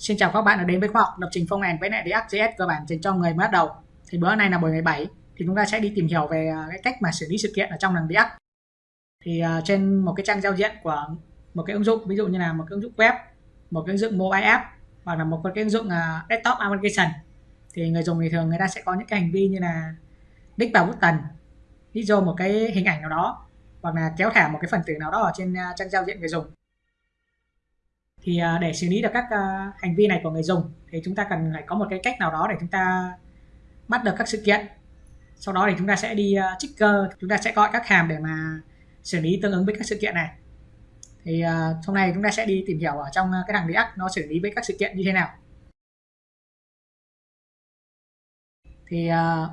Xin chào các bạn đã đến với khoa học lập trình phong end với lại React.js cơ bản dành cho người mới bắt đầu. Thì bữa nay là buổi 17 thì chúng ta sẽ đi tìm hiểu về à, cái cách mà xử lý sự kiện ở trong thằng React. Thì uh, trên một cái trang giao diện của một cái ứng dụng ví dụ như là một cái ứng dụng web, một cái ứng dụng mobile app hoặc là một cái ứng dụng uh, desktop application thì người dùng thì thường người ta sẽ có những cái hành vi như là đích vào button, đi vô một cái hình ảnh nào đó hoặc là kéo thả một cái phần tử nào đó ở trên uh, trang giao diện người dùng thì à, để xử lý được các à, hành vi này của người dùng, thì chúng ta cần phải có một cái cách nào đó để chúng ta bắt được các sự kiện. Sau đó thì chúng ta sẽ đi à, trigger, chúng ta sẽ gọi các hàm để mà xử lý tương ứng với các sự kiện này. Thì hôm nay chúng ta sẽ đi tìm hiểu ở trong cái thằng React nó xử lý với các sự kiện như thế nào. Thì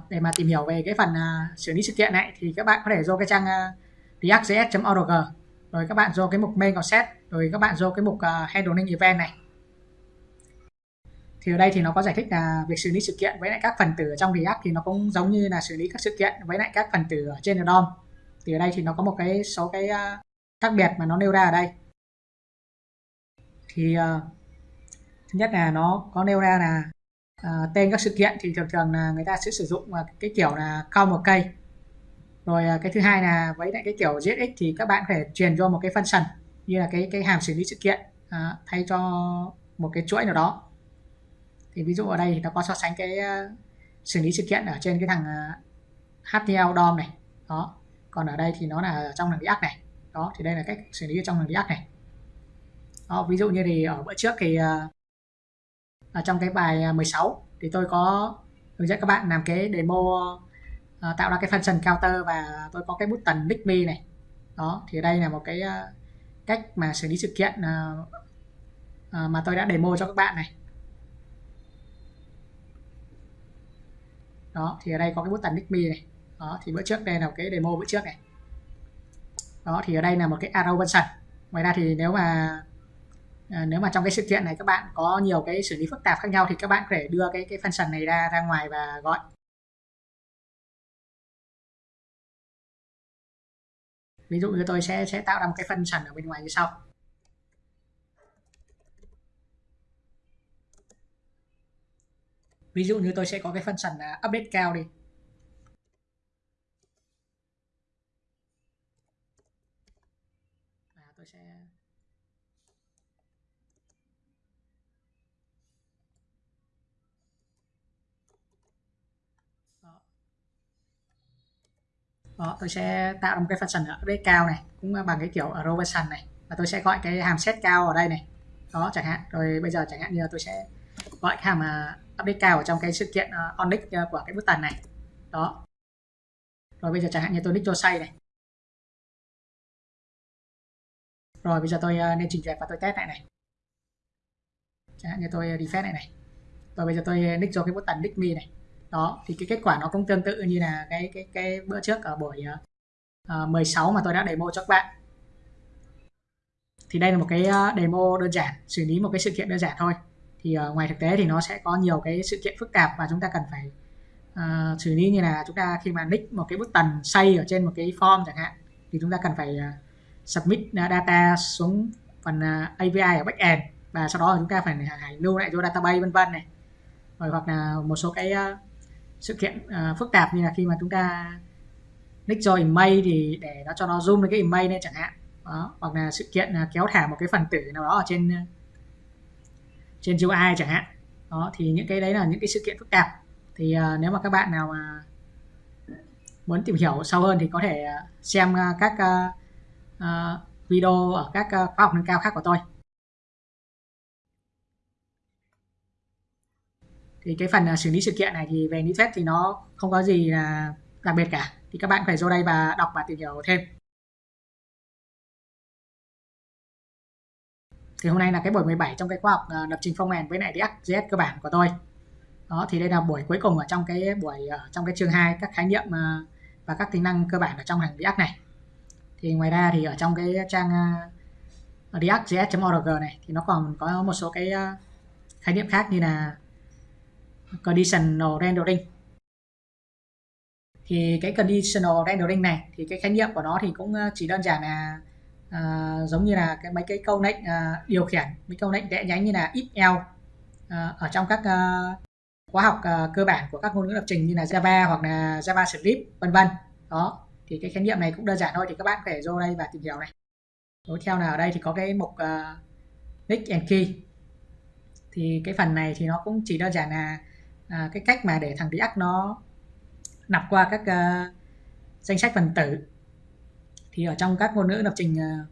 để mà tìm hiểu về cái phần xử lý sự kiện này thì các bạn có thể vô cái trang react.js.org rồi các bạn vô cái mục main set rồi các bạn vô cái mục uh, handling event này. Thì ở đây thì nó có giải thích là việc xử lý sự kiện với lại các phần tử ở trong React thì nó cũng giống như là xử lý các sự kiện với lại các phần tử ở trên DOM. Thì ở đây thì nó có một cái số cái uh, khác biệt mà nó nêu ra ở đây. Thì uh, thứ nhất là nó có nêu ra là uh, tên các sự kiện thì thường thường là người ta sẽ sử dụng uh, cái kiểu là count một cây rồi uh, cái thứ hai là với lại cái kiểu JSX thì các bạn phải truyền cho một cái function như là cái cái hàm xử lý sự kiện à, thay cho một cái chuỗi nào đó. Thì ví dụ ở đây thì nó có so sánh cái uh, xử lý sự kiện ở trên cái thằng à, uh, HTML DOM này đó. Còn ở đây thì nó là trong thằng React này đó thì đây là cách xử lý ở trong thằng React này. Đó, ví dụ như thì ở bữa trước thì uh, ở trong cái bài 16 thì tôi có hướng dẫn các bạn làm cái demo Ờ, tạo ra cái function counter và tôi có cái button big me này. Đó thì đây là một cái ờ, cách mà xử lý sự kiện ờ, mà tôi đã demo cho các bạn này. Đó thì ở đây có cái button big me này. Đó thì bữa trước đây là cái demo bữa trước này. Đó thì ở đây là một cái arrow function ngoài ra thì nếu mà à, nếu mà trong cái sự kiện này các bạn có nhiều cái xử lý phức tạp khác nhau thì các bạn có thể đưa cái cái function này ra ra ngoài và gọi. Ví dụ như tôi sẽ sẽ tạo ra một cái function ở bên ngoài như sau. Ví dụ như tôi sẽ có cái function là update cao đi và tôi sẽ đó tôi sẽ tạo ra một cái function ở update cao này cũng bằng cái kiểu arrow function này. Và tôi sẽ gọi cái hàm set cao ở đây này. Đó chẳng hạn. Rồi bây giờ chẳng hạn như tôi sẽ gọi cái hàm uh, update cao ở trong cái sự kiện uh, on nick uh, của cái button này. Đó. Rồi bây giờ chẳng hạn như tôi nick cho say này. Rồi bây giờ tôi uh, nên trình duyệt và tôi test lại này. Chẳng hạn như tôi defend này này. Rồi bây giờ tôi nick cho cái button nick me này đó thì cái kết quả nó cũng tương tự như là cái cái cái bữa trước ở buổi ờ, ờ, uh, 16 mà tôi đã demo cho các bạn. Thì đây là một cái ờ, demo đơn giản xử lý một cái sự kiện đơn giản thôi. Thì uh, ngoài thực tế thì nó sẽ có nhiều cái sự kiện phức tạp và chúng ta cần phải uh, xử lý như là chúng ta khi mà nick một cái bức tần xây ở trên một cái form chẳng hạn thì chúng ta cần phải uh, submit data xuống phần uh, API ở backend và sau đó chúng ta phải phải lưu lại cho database vân vân này. Rồi hoặc là một số cái uh, sự kiện uh, phức tạp như là khi mà chúng ta nick cho email thì để nó cho nó zoom lên cái email lên chẳng hạn. Đó. hoặc là sự kiện uh, kéo thả một cái phần tử nào đó ở trên à, trên UI chẳng hạn. Đó thì những cái đấy là những cái sự kiện phức tạp. Thì uh, nếu mà các bạn nào mà muốn tìm hiểu sâu hơn thì có thể xem uh, các uh, uh, video ở các uh, khóa học nâng cao khác của tôi. Thì cái phần à, xử lý sự kiện này thì về lý thuyết thì nó không có gì là đặc biệt cả. Thì các bạn phải vô đây và đọc và tìm hiểu thêm. Thì hôm nay là cái buổi 17 trong cái khóa học à, lập trình phong mềm với lại React.js cơ bản của tôi. Đó, thì đây là buổi cuối cùng ở trong cái buổi ở trong cái chương 2 các khái niệm và các tính năng cơ bản ở trong hàng React này. Thì ngoài ra thì ở trong cái trang react.js.org này thì nó còn có một số cái khái niệm khác như là conditional rendering. Thì cái conditional rendering này thì cái khái niệm của nó thì cũng ờ, chỉ đơn giản là uh, giống như là cái mấy cái câu lệnh uh, điều khiển mấy câu lệnh đẽ nhánh như là if else uh, ở trong các uh, khóa học uh, cơ bản của các ngôn ngữ lập trình như là Java hoặc là JavaScript vân vân. Đó thì cái khái niệm này cũng đơn giản thôi thì các bạn có thể vô đây và tìm hiểu này. Tiếp theo là ở đây thì có cái mục uh, nick and key. Thì cái phần này thì nó cũng chỉ đơn giản là à, cái cách mà để thằng React nó nạp qua các uh, danh sách phần tử. Thì ở trong các ngôn ngữ lập trình uh,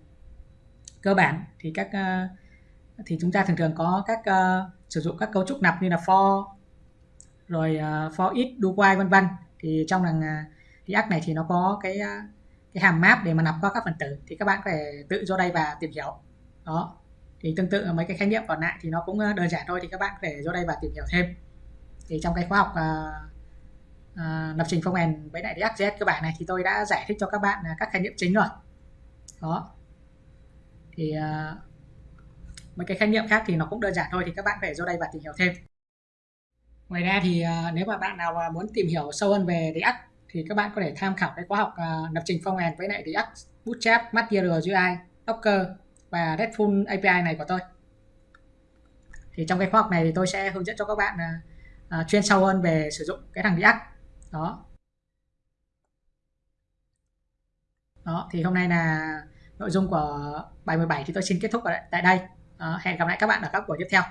cơ bản thì các uh, thì chúng ta thường thường có các uh, sử dụng các cấu trúc nạp như là for rồi uh, for each do while vân vân. Thì trong thằng uh, React này thì nó có cái uh, cái hàm map để mà nạp qua các phần tử thì các bạn có thể tự vô đây và tìm hiểu. Đó. Thì tương tự mấy cái khái niệm còn lại thì nó cũng đơn giản thôi thì các bạn có thể vô đây và tìm hiểu thêm thì trong cái khóa học uh, uh, lập trình phong end với lại React.js cơ bản này thì tôi đã giải thích cho các bạn ờ, các khái niệm chính rồi. Đó. Thì uh, mấy cái khái niệm khác thì nó cũng đơn giản thôi thì các bạn phải vô đây và tìm hiểu thêm. Ngoài ra thì uh, nếu mà bạn nào muốn tìm hiểu sâu hơn về React thì các bạn có thể tham khảo cái khóa học uh, lập trình phong end với lại React Bootstrap Material UI Docker và RESTful API này của tôi. Thì trong cái khóa học này thì tôi sẽ hướng dẫn cho các bạn uh, uh, chuyên sâu hơn về sử dụng cái thằng React. Đó. Đó thì hôm nay là nội dung của bài 17 thì tôi xin kết thúc ở tại đây. Đó, hẹn gặp lại các bạn ở các buổi tiếp theo.